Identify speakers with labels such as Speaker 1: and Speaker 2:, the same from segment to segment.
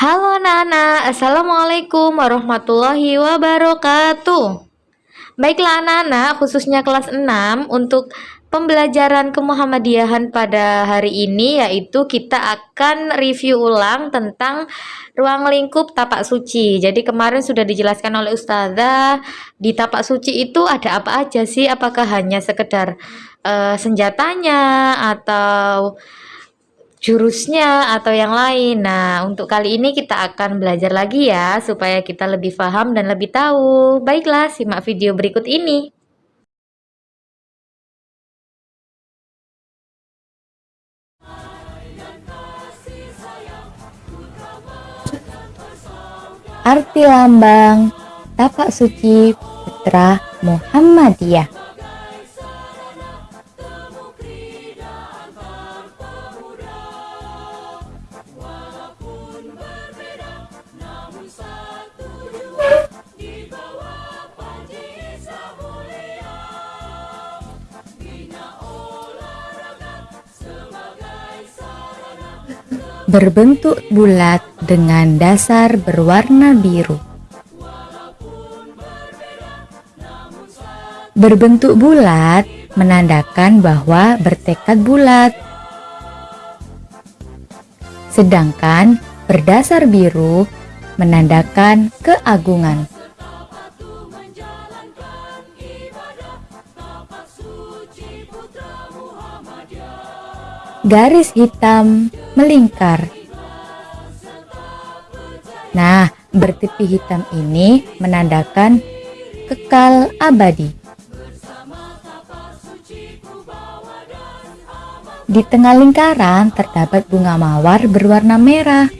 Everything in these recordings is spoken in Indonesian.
Speaker 1: Halo anak-anak, Assalamualaikum warahmatullahi wabarakatuh. Baiklah anak-anak, khususnya kelas 6 untuk pembelajaran kemuhammadiyahan pada hari ini yaitu kita akan review ulang tentang ruang lingkup tapak suci. Jadi kemarin sudah dijelaskan oleh ustazah di tapak suci itu ada apa aja sih? Apakah hanya sekedar uh, senjatanya atau jurusnya atau yang lain. Nah, untuk kali ini kita akan belajar lagi ya, supaya kita lebih paham dan lebih tahu. Baiklah, simak video berikut ini.
Speaker 2: Arti lambang tapak suci putra Muhammadiyah berbentuk bulat dengan dasar berwarna biru. Berbentuk bulat menandakan bahwa bertekad bulat. Sedangkan berdasar biru menandakan keagungan. Garis hitam melingkar. Nah, bertepi hitam ini menandakan kekal abadi. Di tengah lingkaran terdapat bunga mawar berwarna merah.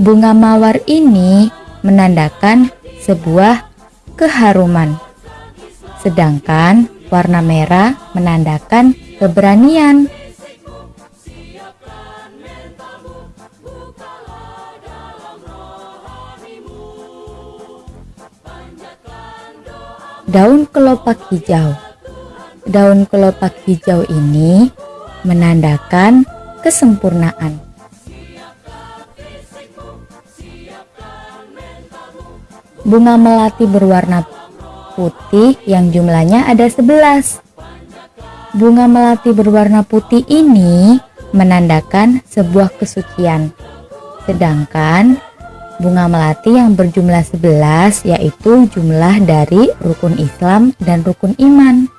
Speaker 2: Bunga mawar ini menandakan sebuah keharuman. Sedangkan warna merah menandakan keberanian. Daun kelopak hijau Daun kelopak hijau ini menandakan kesempurnaan. Bunga melati berwarna putih yang jumlahnya ada 11. Bunga melati berwarna putih ini menandakan sebuah kesucian. Sedangkan bunga melati yang berjumlah 11 yaitu jumlah dari rukun Islam dan rukun iman.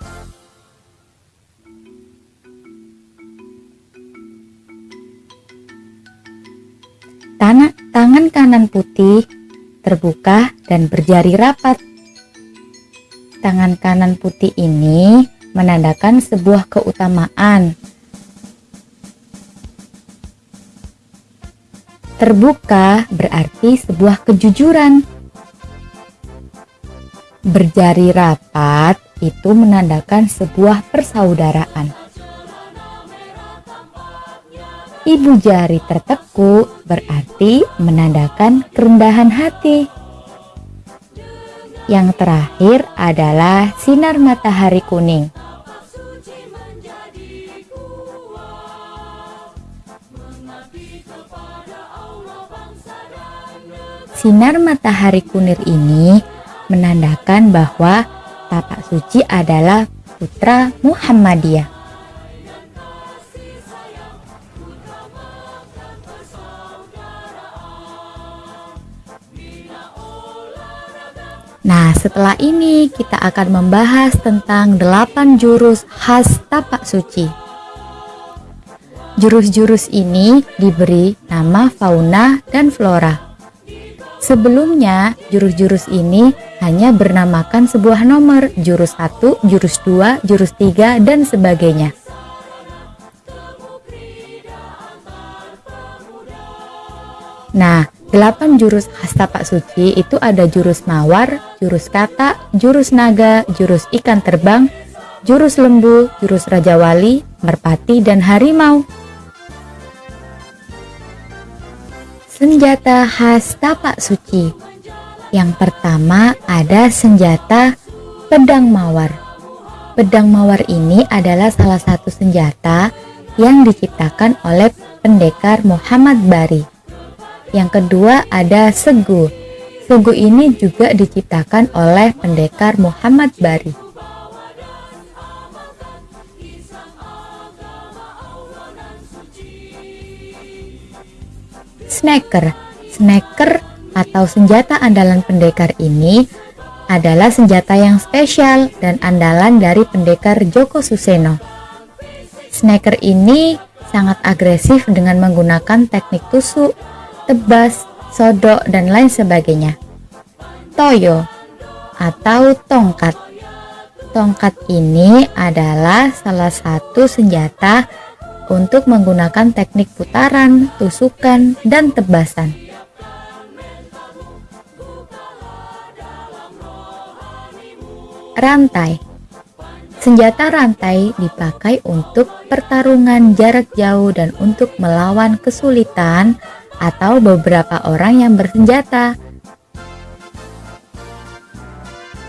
Speaker 2: Tangan, tangan kanan putih terbuka dan berjari rapat. Tangan kanan putih ini menandakan sebuah keutamaan. Terbuka berarti sebuah kejujuran. Berjari rapat itu menandakan sebuah persaudaraan. Ibu jari tertekuk berarti menandakan kerendahan hati. Yang terakhir adalah sinar matahari kuning. Sinar matahari kunir ini menandakan bahwa tapak suci adalah putra Muhammadiyah. Nah, setelah ini kita akan membahas tentang 8 jurus khas tapak suci. Jurus-jurus ini diberi nama fauna dan flora. Sebelumnya, jurus-jurus ini hanya bernamakan sebuah nomor, jurus 1, jurus 2, jurus 3, dan sebagainya. Nah, 8 jurus khas tapak suci itu ada jurus mawar, jurus kata, jurus naga, jurus ikan terbang, jurus lembu, jurus raja wali, merpati, dan harimau. Senjata khas tapak suci Yang pertama ada senjata pedang mawar Pedang mawar ini adalah salah satu senjata yang diciptakan oleh pendekar Muhammad Bari. Yang kedua ada Segu. Segu ini juga diciptakan oleh pendekar Muhammad Bari. Snaker. Snaker atau senjata andalan pendekar ini adalah senjata yang spesial dan andalan dari pendekar Joko Suseno. Snaker ini sangat agresif dengan menggunakan teknik tusuk, tebas, sodok, dan lain sebagainya. Toyo atau tongkat. Tongkat ini adalah salah satu senjata untuk menggunakan teknik putaran, tusukan, dan tebasan. Rantai Senjata rantai dipakai untuk pertarungan jarak jauh dan untuk melawan kesulitan atau beberapa orang yang bersenjata.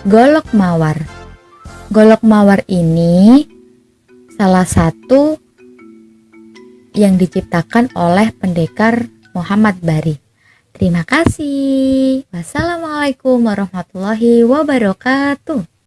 Speaker 2: Golok mawar Golok mawar ini salah satu yang diciptakan oleh pendekar Muhammad Bari. Terima kasih. Wassalamualaikum warahmatullahi wabarakatuh.